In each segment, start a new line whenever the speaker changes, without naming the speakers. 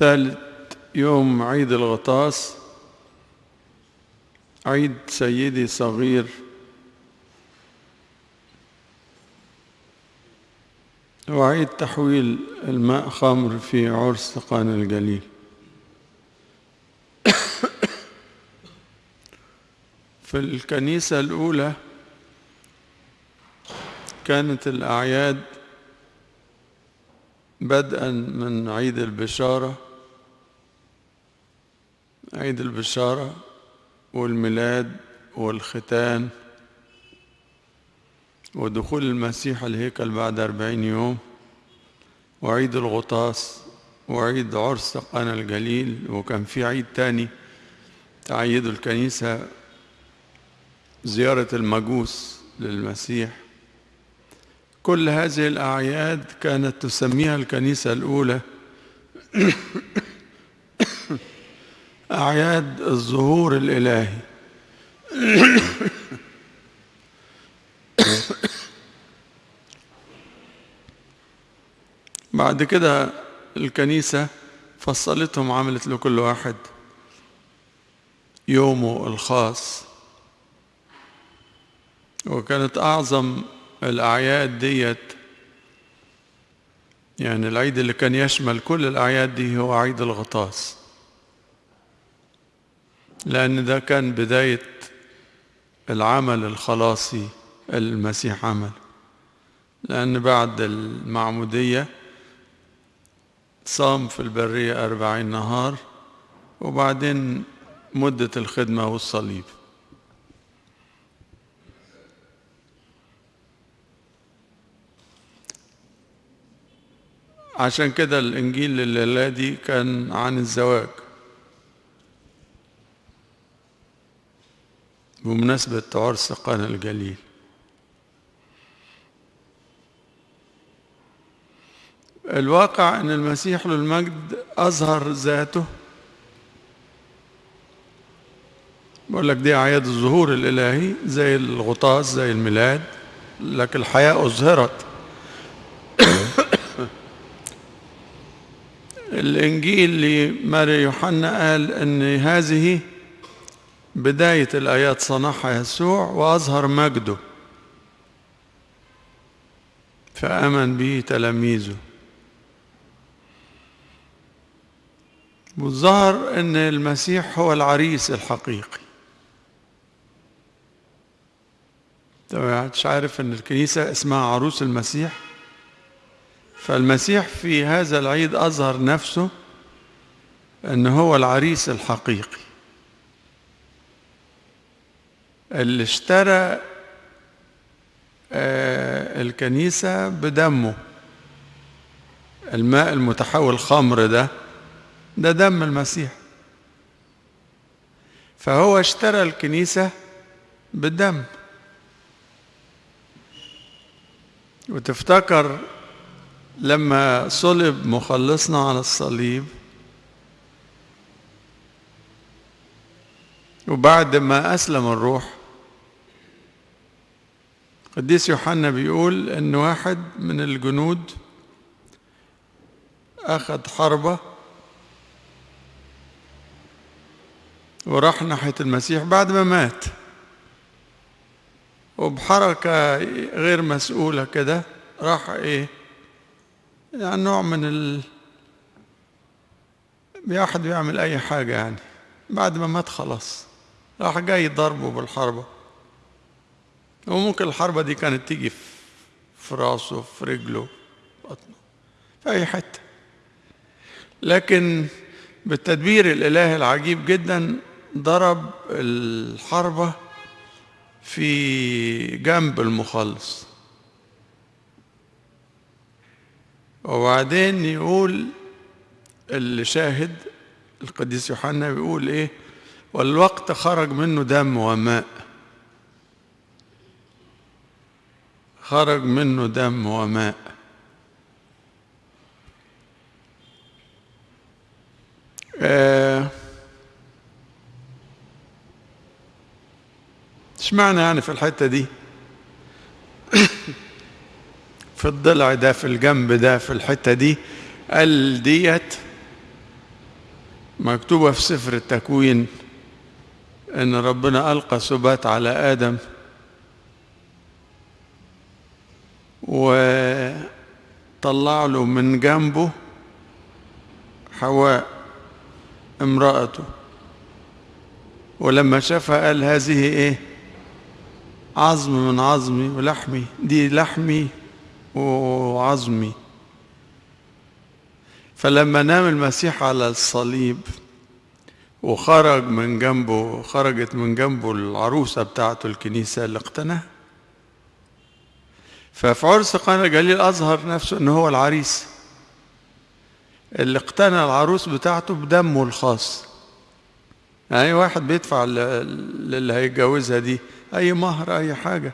ثالث يوم عيد الغطاس عيد سيدي صغير. وعيد تحويل الماء خمر في عرس قانا الجليل في الكنيسة الأولى كانت الأعياد بدءا من عيد البشارة. عيد البشارة والميلاد والختان ودخول المسيح الهيكل بعد أربعين يوم وعيد الغطاس وعيد عرس قنا الجليل وكان في عيد تاني تعيد الكنيسة زيارة المجوس للمسيح كل هذه الأعياد كانت تسميها الكنيسة الأولى أعياد الظهور الإلهي. بعد كده الكنيسة فصلتهم عملت لكل واحد يومه الخاص. وكانت أعظم الأعياد ديت يعني العيد اللي كان يشمل كل الأعياد دي هو عيد الغطاس. لأن ده كان بداية العمل الخلاصي المسيح عمل. لأن بعد المعمودية صام في البرية أربعين نهار وبعدين مدة الخدمة والصليب. عشان كده الإنجيل الليلة دي كان عن الزواج. بمناسبة عرس قنا الجليل. الواقع أن المسيح له المجد أظهر ذاته. بقول لك دي أعياد الظهور الإلهي زي الغطاس زي الميلاد لكن الحياة أظهرت. الإنجيل لماري يوحنا قال أن هذه بداية الآيات صنعها يسوع وأظهر مجده. فآمن به تلاميذه. والظهر أن المسيح هو العريس الحقيقي. مش عارف أن الكنيسة اسمها عروس المسيح. فالمسيح في هذا العيد أظهر نفسه أن هو العريس الحقيقي. اللي اشترى الكنيسة بدمه. الماء المتحول خمر ده ده دم المسيح. فهو اشترى الكنيسة بالدم وتفتكر لما صلب مخلصنا على الصليب وبعد ما أسلم الروح قديس يوحنا بيقول إن واحد من الجنود أخذ حربة وراح ناحية المسيح بعد ما مات. وبحركة غير مسؤولة كده راح إيه؟ يعني نوع من ال واحد بيعمل أي حاجة يعني. بعد ما مات خلاص راح جاي ضربه بالحربة. وممكن الحربة دي كانت تيجي في راسه في رجله بطنه في أي حتة. لكن بالتدبير الإلهي العجيب جدا ضرب الحربة في جنب المخلص. وبعدين يقول اللي شاهد القديس يوحنا بيقول إيه؟ والوقت خرج منه دم وماء. خرج منه دم وماء. اشمعنى يعني في الحتة دي؟ في الضلع ده في الجنب ده في الحتة دي قال ديت مكتوبة في سفر التكوين إن ربنا ألقى سبات على آدم وطلع له من جنبه حواء امرأته ولما شافها قال هذه إيه؟ عظم من عظمي ولحمي دي لحمي وعظمي. فلما نام المسيح على الصليب وخرج من جنبه خرجت من جنبه العروسة بتاعته الكنيسة اللي اقتناها ففي عرس قانا الجليل أظهر نفسه إن هو العريس. اللي اقتنى العروس بتاعته بدمه الخاص. يعني واحد بيدفع للي هيتجوزها دي أي مهر أي حاجة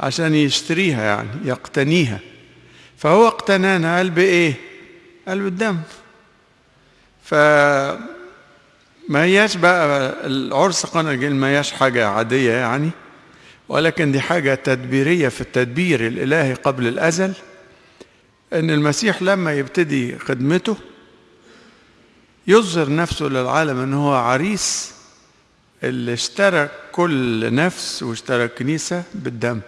عشان يشتريها يعني يقتنيها. فهو اقتنانا قال بإيه؟ قال بالدم. ف ما هياش بقى العرس قانا الجليل ما هياش حاجة عادية يعني. ولكن دي حاجة تدبيرية في التدبير الإلهي قبل الأزل أن المسيح لما يبتدي خدمته يظهر نفسه للعالم أنه هو عريس اللي اشترى كل نفس واشترى كنيسة بالدم.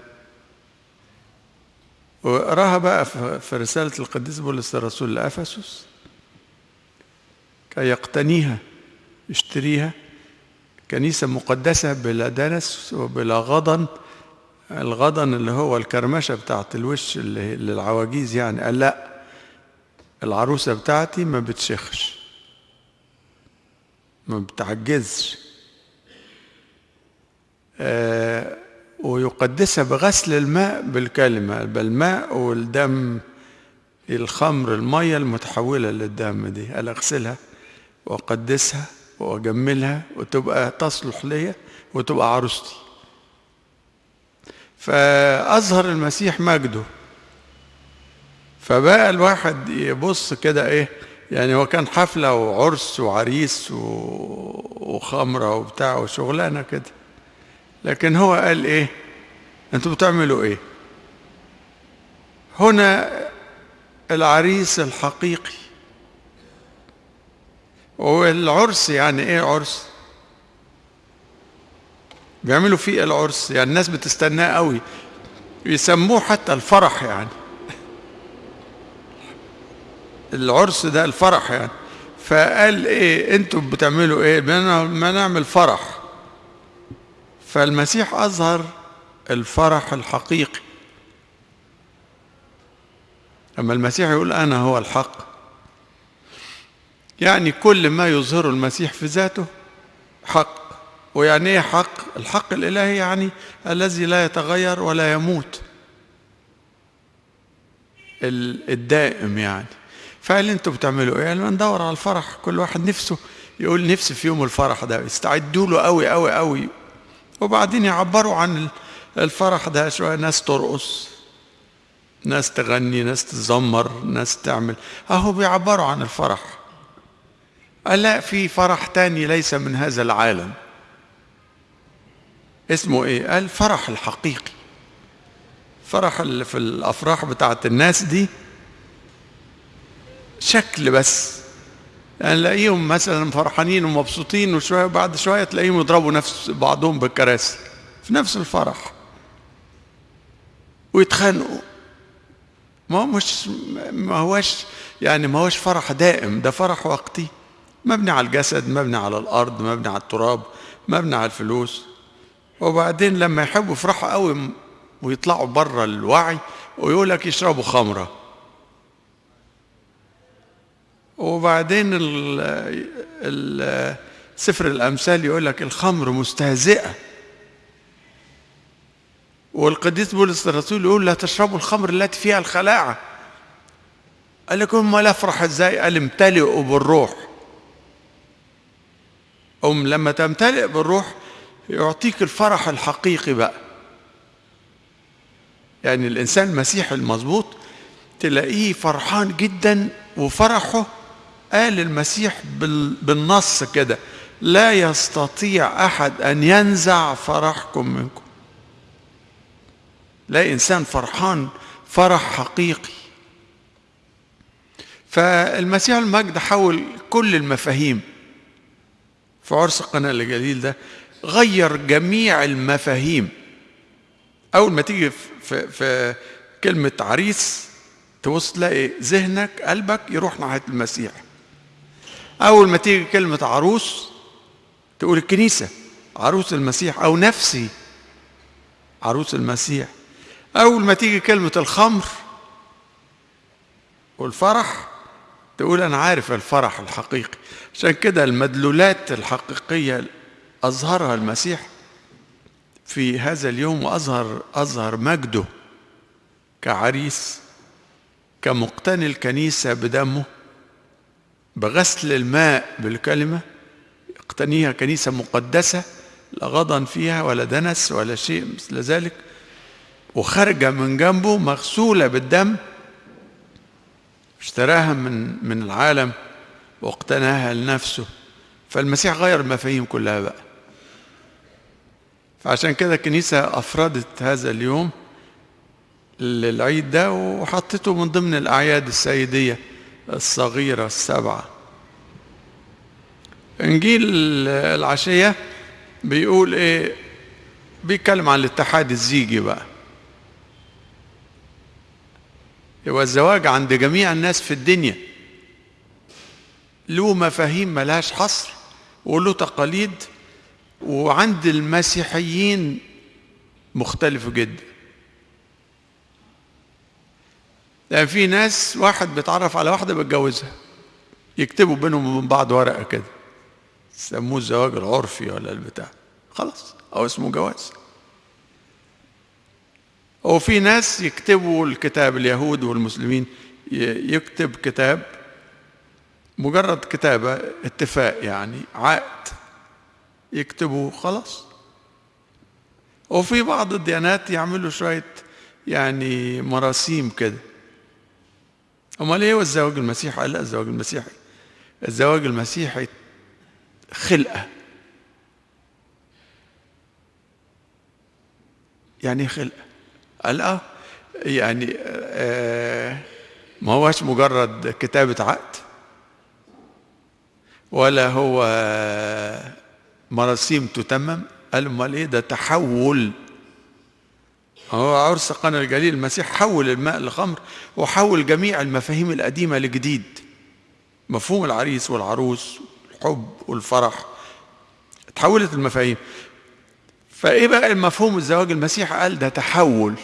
وقراها بقى في رسالة القديس بولس الرسول لأفسس كي يقتنيها يشتريها. كنيسة مقدسة بلا دنس وبلا غضن. الغضن اللي هو الكرمشة بتاعت الوش اللي للعواجيز يعني. قال لا العروسة بتاعتي ما بتشخش ما بتعجزش. آه ويقدسها بغسل الماء بالكلمة بالماء والدم الخمر المية المتحولة للدم دي. قال اغسلها واقدسها. واجملها وتبقى تصلح ليا وتبقى عروستي. فاظهر المسيح مجده. فبقى الواحد يبص كده إيه يعني هو كان حفلة وعرس وعريس وخمرة وبتاع وشغلانة كده. لكن هو قال إيه أنتوا بتعملوا إيه؟ هنا العريس الحقيقي. والعرس يعني إيه عرس؟ بيعملوا فيه العرس يعني الناس بتستناه قوي. يسموه حتى الفرح يعني. العرس ده الفرح يعني. فقال إيه أنتوا بتعملوا إيه؟ ما نعمل فرح. فالمسيح أظهر الفرح الحقيقي. أما المسيح يقول أنا هو الحق. يعني كل ما يظهره المسيح في ذاته حق ويعني إيه حق؟ الحق الإلهي يعني الذي لا يتغير ولا يموت. الدائم يعني. فقال أنتوا بتعملوا إيه؟ قال ندور على الفرح كل واحد نفسه يقول نفسي في يوم الفرح ده يستعدوا له قوي قوي قوي وبعدين يعبروا عن الفرح ده شوية ناس ترقص ناس تغني ناس تزمر ناس تعمل. أهو بيعبروا عن الفرح. قال لا في فرح تاني ليس من هذا العالم؟ اسمه إيه؟ قال فرح الحقيقي. فرح اللي في الأفراح بتاعت الناس دي شكل بس. يعني نلاقيهم مثلا فرحانين ومبسوطين وشوية بعد شوية تلاقيهم يضربوا نفس بعضهم بالكراسي في نفس الفرح ويتخانقوا. ما هو مش ما هوش يعني ما هوش فرح دائم ده فرح وقتي. مبني على الجسد مبني على الأرض مبني على التراب مبني على الفلوس. وبعدين لما يحبوا يفرحوا قوي ويطلعوا بره الوعي ويقول لك يشربوا خمرة. وبعدين سفر الأمثال يقول لك الخمر مستهزئة. والقديس بولس الرسول يقول لا تشربوا الخمر التي فيها الخلاعة. قال لكم ما افرح إزاي؟ قال امتلئوا بالروح. أم لما تمتلئ بالروح يعطيك الفرح الحقيقي بقى. يعني الإنسان المسيحي المظبوط تلاقيه فرحان جدا وفرحه قال المسيح بالنص كده لا يستطيع أحد أن ينزع فرحكم منكم. لا إنسان فرحان فرح حقيقي. فالمسيح المجد حول كل المفاهيم. في عرس قنا الجليل ده غير جميع المفاهيم. أول ما تيجي في, في, كلمة عريس تبص تلاقي ذهنك قلبك يروح ناحية المسيح. أول ما تيجي كلمة عروس تقول الكنيسة عروس المسيح أو نفسي عروس المسيح. أول ما تيجي كلمة الخمر والفرح تقول أنا عارف الفرح الحقيقي عشان كده المدلولات الحقيقية أظهرها المسيح في هذا اليوم وأظهر أظهر مجده كعريس كمقتني الكنيسة بدمه بغسل الماء بالكلمة اقتنيها كنيسة مقدسة لا غضن فيها ولا دنس ولا شيء مثل ذلك وخارجة من جنبه مغسولة بالدم اشتراها من من العالم واقتناها لنفسه. فالمسيح غير المفاهيم كلها بقى. فعشان كده الكنيسة أفردت هذا اليوم للعيد ده وحطته من ضمن الأعياد السيدية الصغيرة السبعة. إنجيل العشية بيقول إيه؟ بيتكلم عن الاتحاد الزيجي بقى. يبقى الزواج عند جميع الناس في الدنيا. له مفاهيم ملهاش حصر وله تقاليد وعند المسيحيين مختلفة جدا. يعني في ناس واحد بيتعرف على واحدة بيتجوزها يكتبوا بينهم وبين بعض ورقة كده يسموه الزواج العرفي ولا البتاع. خلاص أو اسمه جواز. وفي ناس يكتبوا الكتاب اليهود والمسلمين يكتب كتاب مجرد كتابة اتفاق يعني عقد يكتبوا خلاص. وفي بعض الديانات يعملوا شوية يعني مراسيم كده. أمال إيه والزواج المسيحي؟ لا الزواج المسيحي. الزواج المسيحي خلقة. يعني خلقة؟ قال آه يعني آه ما هوش مجرد كتابة عقد ولا هو مراسيم تتمم. قال أمال إيه؟ ده تحول. هو عرس قنا الجليل المسيح حول الماء لخمر وحول جميع المفاهيم القديمة لجديد. مفهوم العريس والعروس الحب والفرح. تحولت المفاهيم. فإيه بقى المفهوم الزواج المسيح؟ قال ده تحول.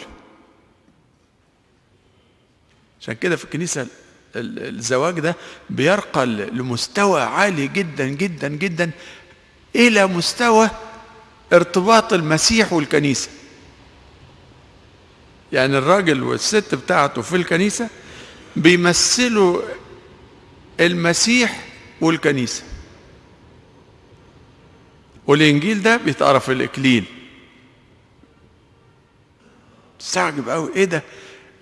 عشان كده في الكنيسة الزواج ده بيرقى لمستوى عالي جدا جدا جدا إلى مستوى ارتباط المسيح والكنيسة. يعني الراجل والست بتاعته في الكنيسة بيمثلوا المسيح والكنيسة. والإنجيل ده بيتقرأ في الإكليل. تستعجب قوي إيه ده؟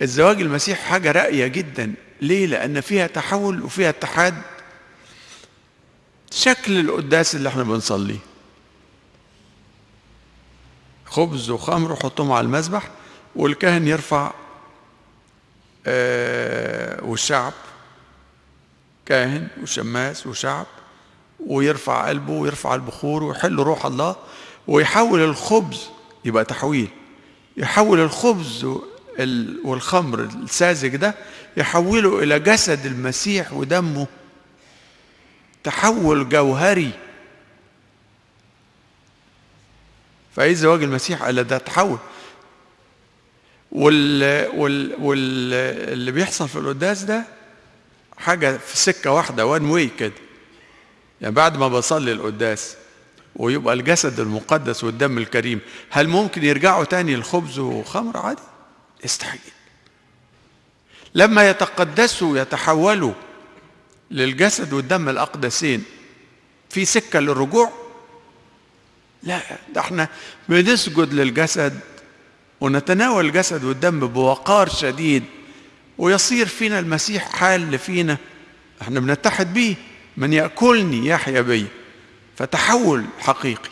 الزواج المسيح حاجة راقية جدا. ليه؟ لأن فيها تحول وفيها اتحاد. شكل القداس اللي إحنا بنصليه. خبز وخمر وحطهم على المذبح والكاهن يرفع آه والشعب كاهن وشماس وشعب. ويرفع قلبه ويرفع البخور ويحل روح الله ويحول الخبز يبقى تحويل. يحول الخبز والخمر الساذج ده يحوله إلى جسد المسيح ودمه. تحول جوهري. فايه زواج المسيح قال ده تحول. وال وال واللي بيحصل في القداس ده حاجة في سكة واحدة وان واي كده. يعني بعد ما بصلي القداس ويبقى الجسد المقدس والدم الكريم هل ممكن يرجعوا تاني الخبز وخمر؟ عادي. يستحيل. لما يتقدسوا يتحولوا للجسد والدم الأقدسين في سكة للرجوع؟ لا ده إحنا بنسجد للجسد ونتناول الجسد والدم بوقار شديد ويصير فينا المسيح حال فينا إحنا بنتحد بيه. من يأكلني يحيا بي. فتحول حقيقي.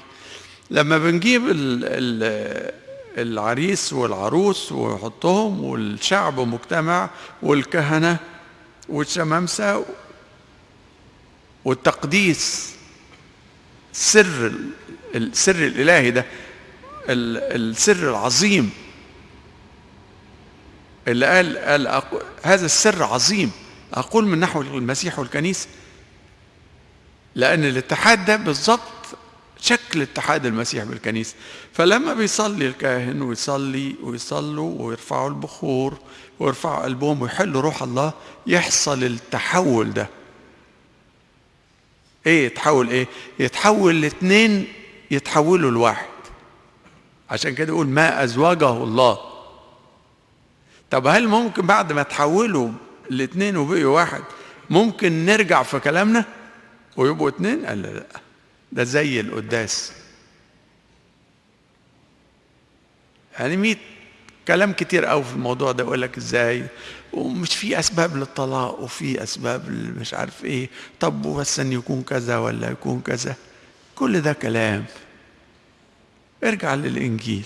لما بنجيب ال ال العريس والعروس ويحطهم والشعب مجتمع والكهنة والشمامسة والتقديس سر السر الإلهي ده السر العظيم. اللي قال قال أقول هذا السر عظيم. أقول من نحو المسيح والكنيسة. لأن الاتحاد ده بالظبط شكل اتحاد المسيح بالكنيسة. فلما بيصلي الكاهن ويصلي ويصلوا ويرفعوا البخور ويرفعوا قلبهم ويحلوا روح الله يحصل التحول ده. إيه يتحول إيه؟ يتحول الاثنين يتحولوا لواحد. عشان كده يقول ما ازواجه الله. طب هل ممكن بعد ما تحولوا الاثنين وبقوا واحد ممكن نرجع في كلامنا؟ ويبقوا اثنين قال لا ده زي القداس. يعني ميت كلام كتير قوي في الموضوع ده يقول لك إزاي؟ ومش في أسباب للطلاق وفي أسباب مش عارف إيه. طب بس إن يكون كذا ولا يكون كذا. كل ده كلام. ارجع للإنجيل.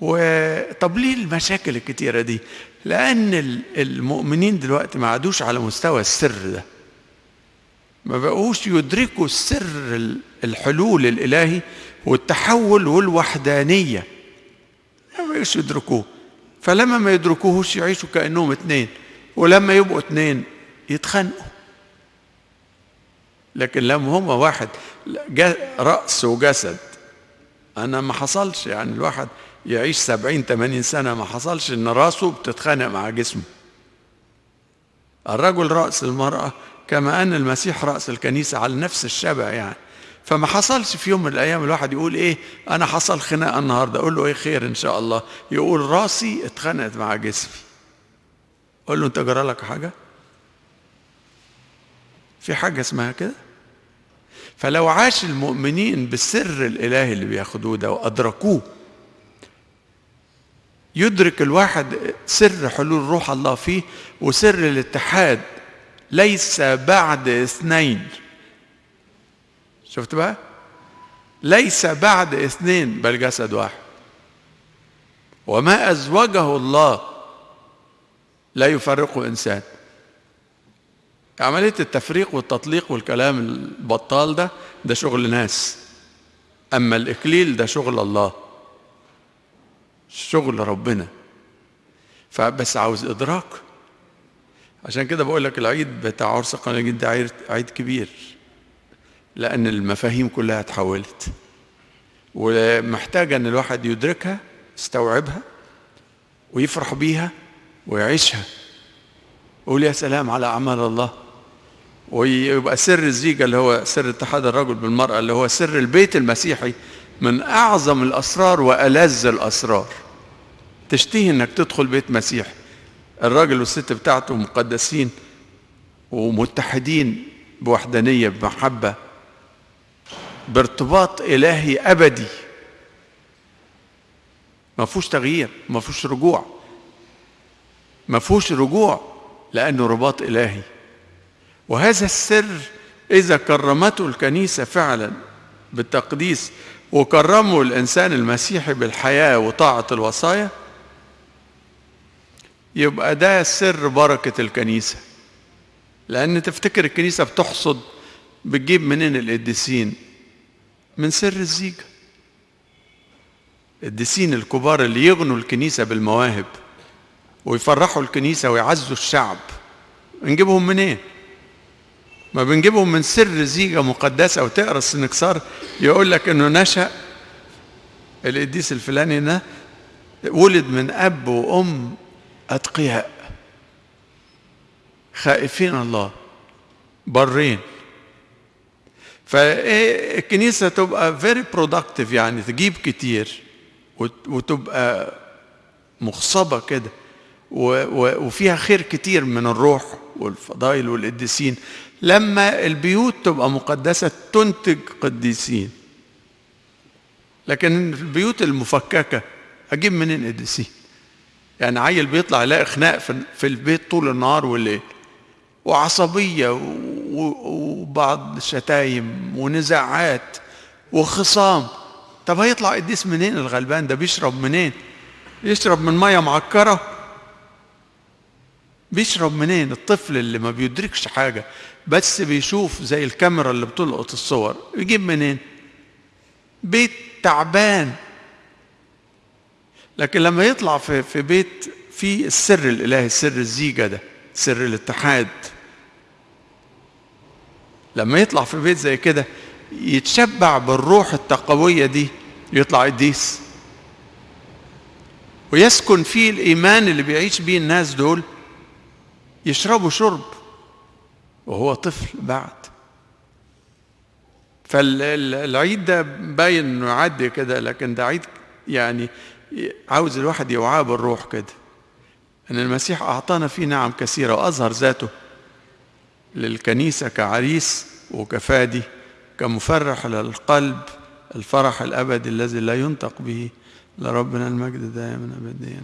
وطب ليه المشاكل الكتيرة دي؟ لأن المؤمنين دلوقتي ما عادوش على مستوى السر ده. ما بقوش يدركوا سر الحلول الإلهي والتحول والوحدانية. ما بقوش يدركوه. فلما ما يدركوهوش يعيشوا كأنهم اتنين ولما يبقوا اتنين يتخانقوا. لكن لما هما واحد رأس وجسد. أنا ما حصلش يعني الواحد يعيش سبعين تمانين سنة ما حصلش إن رأسه بتتخانق مع جسمه. الرجل رأس المرأة كما أن المسيح رأس الكنيسة على نفس الشبه يعني. فما حصلش في يوم من الأيام الواحد يقول إيه أنا حصل خناقة النهاردة. أقول له إيه خير إن شاء الله. يقول راسي اتخانقت مع جسمي. أقول له أنت جرى لك حاجة؟ في حاجة اسمها كده؟ فلو عاش المؤمنين بالسر الإلهي اللي بياخدوه ده وأدركوه يدرك الواحد سر حلول روح الله فيه وسر الاتحاد ليس بعد اثنين. شفت بقى؟ ليس بعد اثنين. بل جسد واحد. وما أزوجه الله لا يفرقه إنسان. عملية التفريق والتطليق والكلام البطال ده ده شغل ناس. أما الإكليل ده شغل الله. شغل ربنا. فبس عاوز إدراك. عشان كده بقول لك العيد بتاع عرس قناجين ده عيد, كبير لأن المفاهيم كلها اتحولت. ومحتاجة إن الواحد يدركها يستوعبها ويفرح بيها ويعيشها. يقول يا سلام على أعمال الله. ويبقى سر الزيجة اللي هو سر اتحاد الرجل بالمرأة اللي هو سر البيت المسيحي من أعظم الأسرار وألذ الأسرار. تشتهي إنك تدخل بيت مسيحي. الراجل والست بتاعته مقدسين ومتحدين بوحدانية بمحبة بارتباط إلهي أبدي. ما فيهوش تغيير ما فيهوش رجوع. ما فيهوش رجوع لأنه رباط إلهي. وهذا السر إذا كرمته الكنيسة فعلا بالتقديس وكرموا الإنسان المسيحي بالحياة وطاعة الوصايا يبقى ده سر بركة الكنيسة. لأن تفتكر الكنيسة بتحصد بتجيب منين القديسين؟ من سر الزيجة. القديسين الكبار اللي يغنوا الكنيسة بالمواهب ويفرحوا الكنيسة ويعزوا الشعب نجيبهم منين؟ ما بنجيبهم من سر زيجة مقدسة. وتقرأ السنكسار يقول لك إنه نشأ القديس الفلاني ده ولد من أب وأم أتقياء. خائفين الله. برين. فالكنيسه تبقى very productive يعني تجيب كتير وتبقى مخصبة كده. وفيها خير كتير من الروح والفضائل والقديسين. لما البيوت تبقى مقدسة تنتج قديسين. لكن البيوت المفككة أجيب منين قديسين؟ يعني عيل بيطلع يلاقي خناق في البيت طول النهار والليل. وعصبية وبعض شتايم ونزاعات وخصام. طب هيطلع قديس منين الغلبان؟ ده بيشرب منين؟ يشرب من مية معكرة. بيشرب منين؟ الطفل اللي ما بيدركش حاجة بس بيشوف زي الكاميرا اللي بتلقط الصور. يجيب منين؟ بيت تعبان. لكن لما يطلع في في بيت فيه السر الإلهي سر الزيجة ده سر الاتحاد. لما يطلع في بيت زي كده يتشبع بالروح التقوية دي يطلع قديس. ويسكن فيه الإيمان اللي بيعيش بيه الناس دول يشربوا شرب وهو طفل بعد. فالعيد ده باين إنه يعدي كده لكن ده عيد يعني عاوز الواحد يوعاه بالروح كده. إن المسيح أعطانا فيه نعم كثيرة وأظهر ذاته للكنيسة كعريس وكفادي كمفرح للقلب الفرح الأبدي الذي لا ينطق به. لربنا المجد دائما ابديا